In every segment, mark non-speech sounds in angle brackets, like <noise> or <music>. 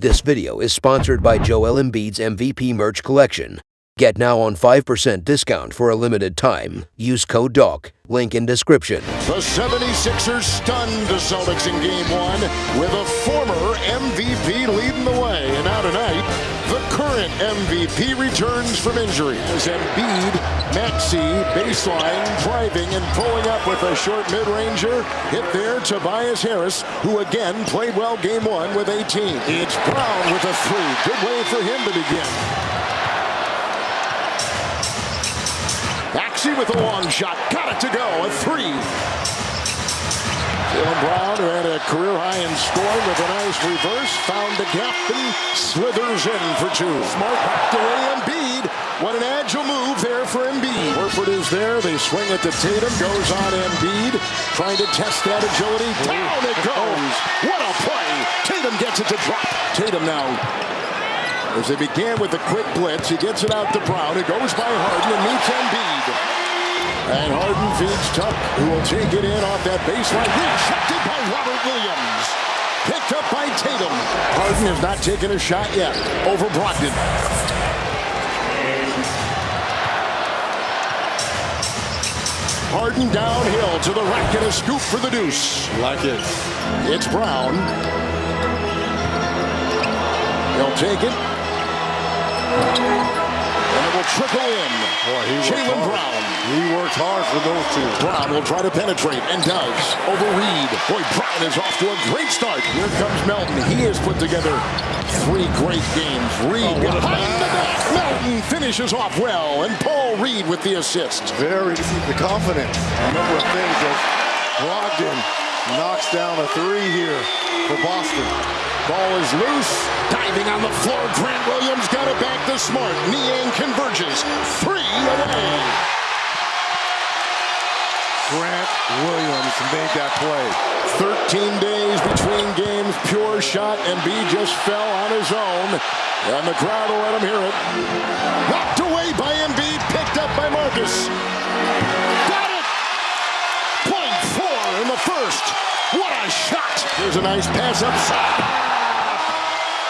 This video is sponsored by Joel Embiid's MVP merch collection. Get now on 5% discount for a limited time. Use code DOC. Link in description. The 76ers stunned the Celtics in game one with a former MVP leading the way. And now tonight, the current MVP returns from injury as Embiid, Maxey, baseline, driving and pulling up with a short mid-ranger. Hit there, Tobias Harris, who again played well game one with 18. It's Brown with a three. Good way for him to begin. Maxey with a long shot. Got it to go. A three. Jaylen Brown, who had a career high in scoring with a nice reverse, found the gap and slithers in for two. Smart backed away Embiid. What an agile move there for Embiid. Horford is there. They swing it to Tatum. Goes on Embiid. Trying to test that agility. Down it goes. What a play. Tatum gets it to drop. Tatum now as they began with a quick blitz, he gets it out to Brown. It goes by Harden and meets Embiid. And Harden feeds Tuck, who will take it in off that baseline. Rejected by Robert Williams. Picked up by Tatum. Harden has not taken a shot yet over Brogdon. Harden downhill to the rack and a scoop for the deuce. Like it. It's Brown. He'll take it. And it will trickle in. Boy, he Brown. He worked hard for those two. Brown will try to penetrate and does. Over Reed. Boy, Brown is off to a great start. Here comes Melton. He has put together three great games. Reed Oh, behind the back. Melton finishes off well. And Paul Reed with the assist. Very the confidence. A number of things that Brogdon knocks down a three here for Boston. Ball is loose. Diving on the floor. Grant Williams got it back to Smart. Niang converges. Three away. Grant Williams made that play. 13 days between games, pure shot, and B just fell on his own. And the crowd will let him hear it. Knocked away by Embiid, picked up by Marcus. Got it! Point four in the first. What a shot! Here's a nice pass upside.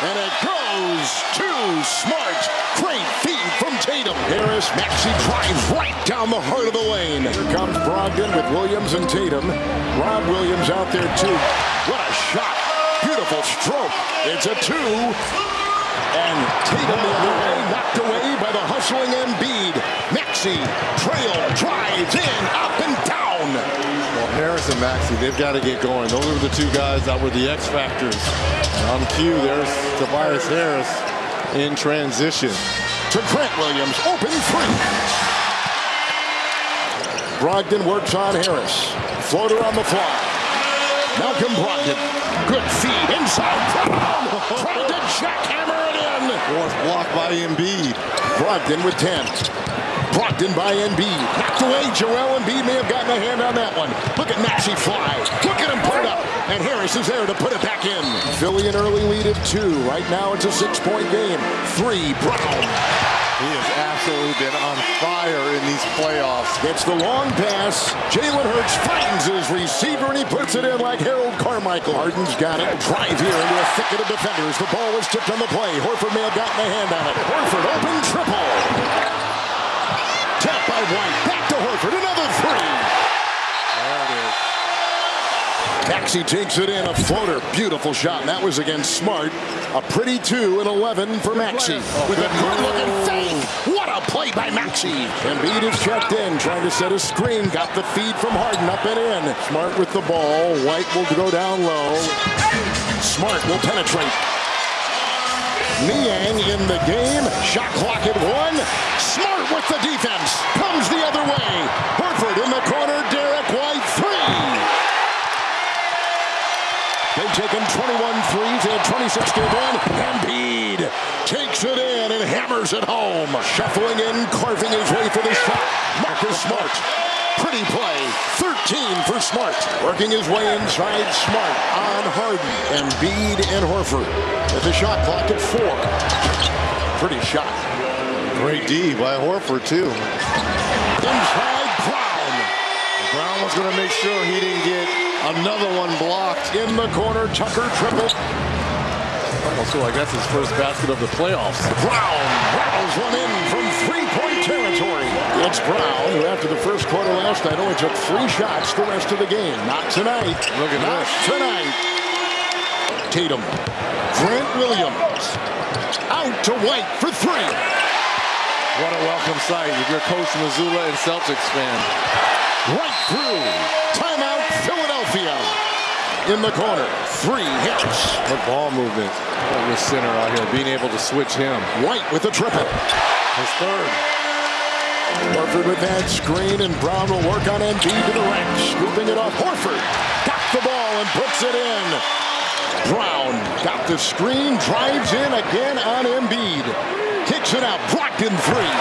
And it goes to Smart. Great feed from Tatum. Harris, Maxey drives right down the heart of the lane. Here comes Brogdon with Williams and Tatum. Rob Williams out there too. What a shot. Beautiful stroke. It's a two. And Tatum the way, knocked away by the hustling Embiid. Maxey, trail, drives in, up and down. Well, Harris and Maxey, they've got to get going. Those are the two guys that were the X factors. On cue, there's Tobias Harris in transition. to Grant Williams. Open three. Brogdon works on Harris. Floater on the fly. Malcolm Brogdon. Good feed inside. Trying to jackhammer it in. Fourth block by Embiid. Brogdon with 10. Brogdon by Embiid. Knocked away. Joel Embiid may have gotten a hand on that one. Look at Maxey fly. Look at him put it up. And Harris is there to put it back in. Philly an early lead of two. Right now it's a six-point game. Three. Brown. He has absolutely been on fire in these playoffs. Gets the long pass. Jalen Hurts finds his receiver and he puts it in like Harold Carmichael. Harden's got it. Drive here into a thicket of defenders. The ball was tipped on the play. Horford may have gotten a hand on it. Horford open triple. By White. Back to Horford. Another three. There it is. Maxey takes it in, a floater. Beautiful shot. And that was against Smart. A pretty two and 11 for Maxey. With a good looking fake. What a play by Maxey. Embiid is checked in, trying to set a screen. Got the feed from Harden up and in. Smart with the ball. White will go down low. Smart will penetrate. Niang in the game. Shot clock at one. Smart with the defense. Comes the other way. Horford in the corner. Derrick White three. They've taken 21 threes. They had 26 game one. Embiid takes it in and hammers it home. Shuffling in, carving his way for the shot. Marcus Smart. Pretty play. 13 for Smart. Working his way inside Smart on Harden. And Embiid and Horford. With the shot clock at four. Pretty shot. Great D by Horford, too. Inside Brown. Brown was going to make sure he didn't get another one blocked. In the corner, Tucker triple. almost feel like that's his first basket of the playoffs. Brown rattles one in from three-point It's Brown, who after the first quarter last night only took three shots the rest of the game. Not tonight. Look at Not this. tonight. Tatum. Grant Williams. Out to White for three. What a welcome sight if you're Coach Mazzulla and Celtics fan. Right through. Timeout, Philadelphia. In the corner. Three hits. The ball movement with center out here, being able to switch him. White with the triple. His third. Horford with that screen, and Brown will work on Embiid to the rack. Scooping it off. Horford got the ball and puts it in. Brown got the screen, drives in again on Embiid. Kicks it out. Brogdon three.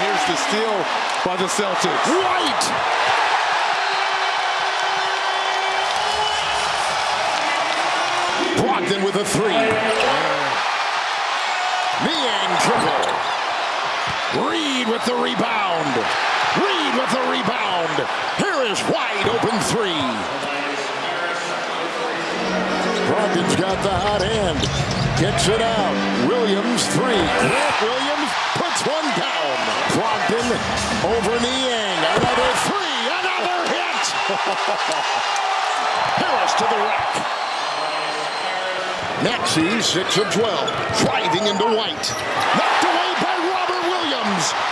Here's the steal by the Celtics. White. Brogdon with a three. Niang triple. Reed with the rebound. Reed with the rebound. Here is wide open three. Brogdon's got the hot hand. Gets it out. Williams three. Grant Williams puts one down. Brogdon over Niang. Another three. Another hit. <laughs> Harris to the rack. Maxey, 6 of 12. Driving into White.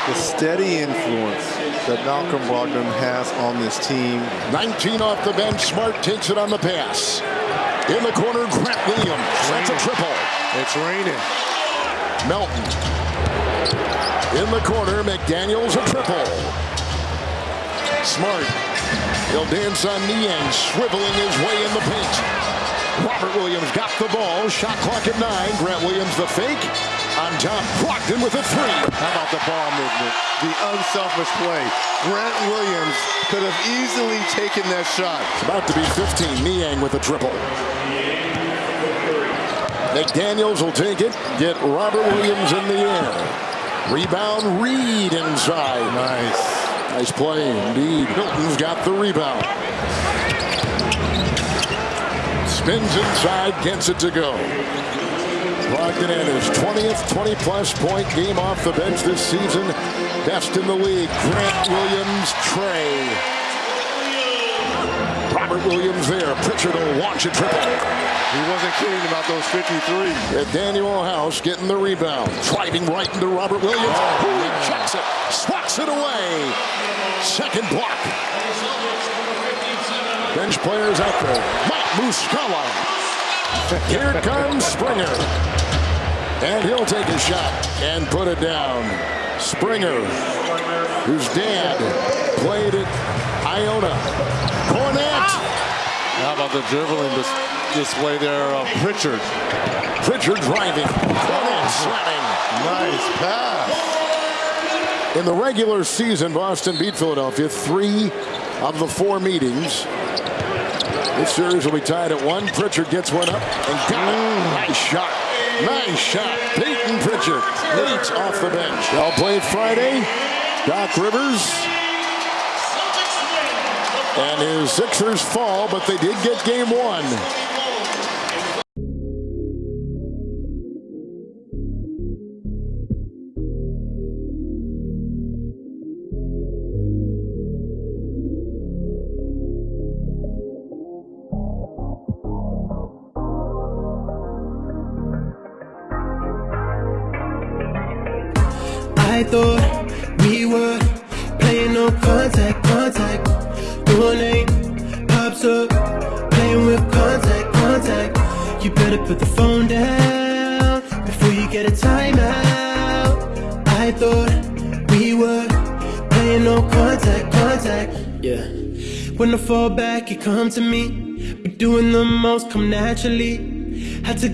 The steady influence that Malcolm Brogdon has on this team. 19 off the bench. Smart takes it on the pass. In the corner, Grant Williams. That's a triple. It's raining. Melton. In the corner, McDaniels a triple. Smart. He'll dance on Niang, swiveling his way in the paint. Robert Williams got the ball. Shot clock at nine. Grant Williams the fake. On top, Brogdon with a three. How about the ball movement? The unselfish play. Grant Williams could have easily taken that shot. It's About to be 15. Niang with a triple. McDaniels will take it. Get Robert Williams in the air. Rebound, Reed inside. Nice. Nice play indeed. Hilton's got the rebound. Spins inside, gets it to go. Brogdon at his 20th 20-plus point game off the bench this season. Best in the league. Grant Williams, Trey. Robert Williams there. Pritchard will launch a triple. He wasn't kidding about those 53. And Danuel House getting the rebound. Driving right into Robert Williams. Oh, checks it. Swats it away. Second block. Bench players out there. Mike Muscala. Here comes Springer. And he'll take a shot and put it down. Springer, whose dad played at Iona. Kornet. How about the dribbling dis- display there of Pritchard? Pritchard driving. Kornet slamming. Nice pass. In the regular season, Boston beat Philadelphia three of the four meetings. This series will be tied at one. Pritchard gets one up and got it. Mm. Nice shot. Nice shot. Payton Pritchard leads off the bench. All played Friday. Doc Rivers and his Sixers fall, but they did get game one. I thought we were playing no contact, contact. Your name pops up, playing with contact, contact. You better put the phone down before you get a timeout. I thought we were playing no contact, contact. Yeah. When I fall back, you come to me. But doing the most come naturally. Had to